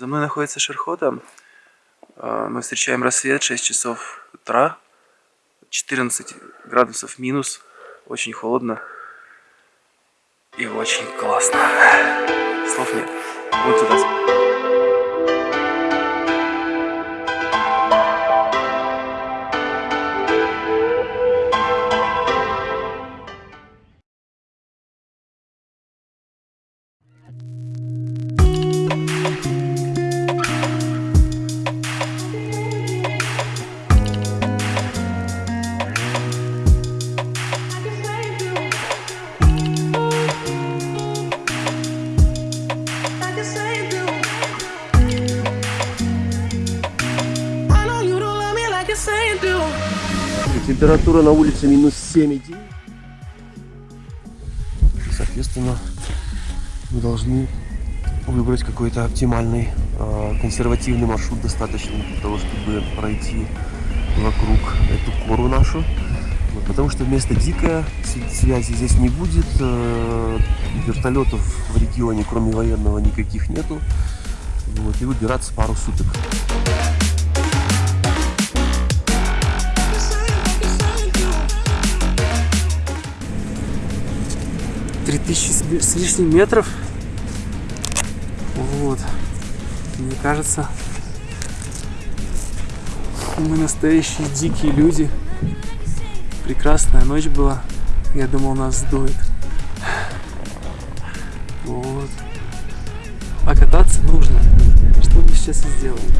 За мной находится Шерхота. А, Мы встречаем рассвет, 6 часов утра. 14 градусов минус. Очень холодно. И очень классно. Слов нет. Вот туда. Температура на улице минус 7,9. Соответственно, мы должны выбрать какой-то оптимальный, э, консервативный маршрут, достаточный для того, чтобы пройти вокруг эту кору нашу. Вот, потому что место дикое, с- связи здесь не будет, э, вертолетов в регионе, кроме военного, никаких нету. Вот, и выбираться пару суток. Три тысячи с с лишним метров. Вот. Мне кажется, мы настоящие дикие люди. Прекрасная ночь была. Я думал, нас сдует. Вот. А кататься нужно. Что мы сейчас и сделаем.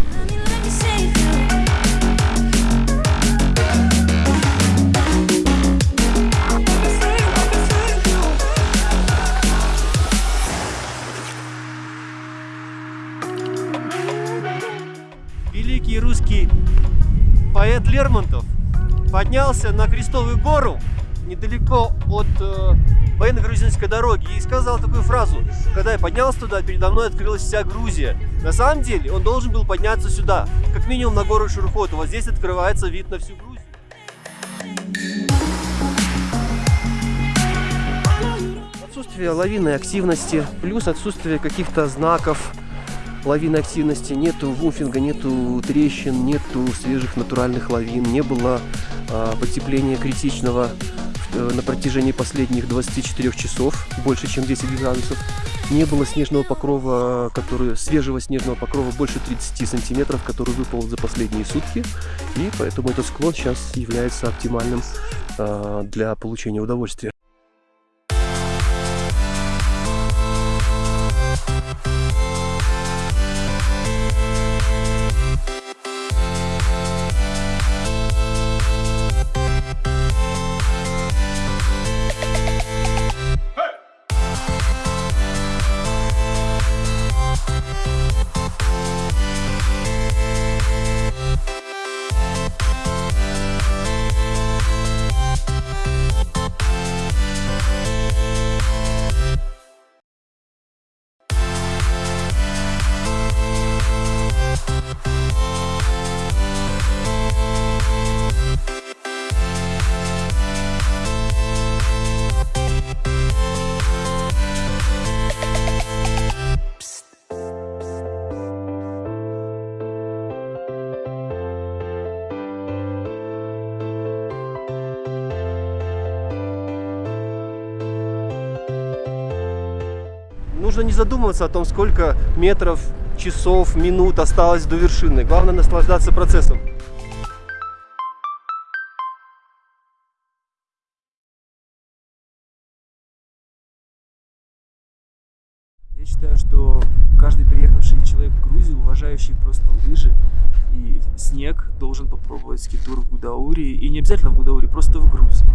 Поэт Лермонтов поднялся на Крестовую гору недалеко от э, военно-грузинской дороги и сказал такую фразу «Когда я поднялся туда, передо мной открылась вся Грузия». На самом деле он должен был подняться сюда, как минимум на гору Шурхот. Вот здесь открывается вид на всю Грузию. Отсутствие лавинной активности, плюс отсутствие каких-то знаков, лавинной активности, нету вуфинга, нету трещин, нету свежих натуральных лавин, не было а, потепления критичного э, на протяжении последних 24 часов, больше чем 10 градусов. Не было снежного покрова, который, свежего снежного покрова больше 30 сантиметров, который выпал за последние сутки. И поэтому этот склон сейчас является оптимальным а, для получения удовольствия. Нужно не задумываться о том, сколько метров, часов, минут осталось до вершины. Главное наслаждаться процессом. Я считаю, что каждый приехавший человек в Грузию, уважающий просто лыжи и снег, должен попробовать скитур в Гудаури. И не обязательно в Гудаури, просто в Грузии.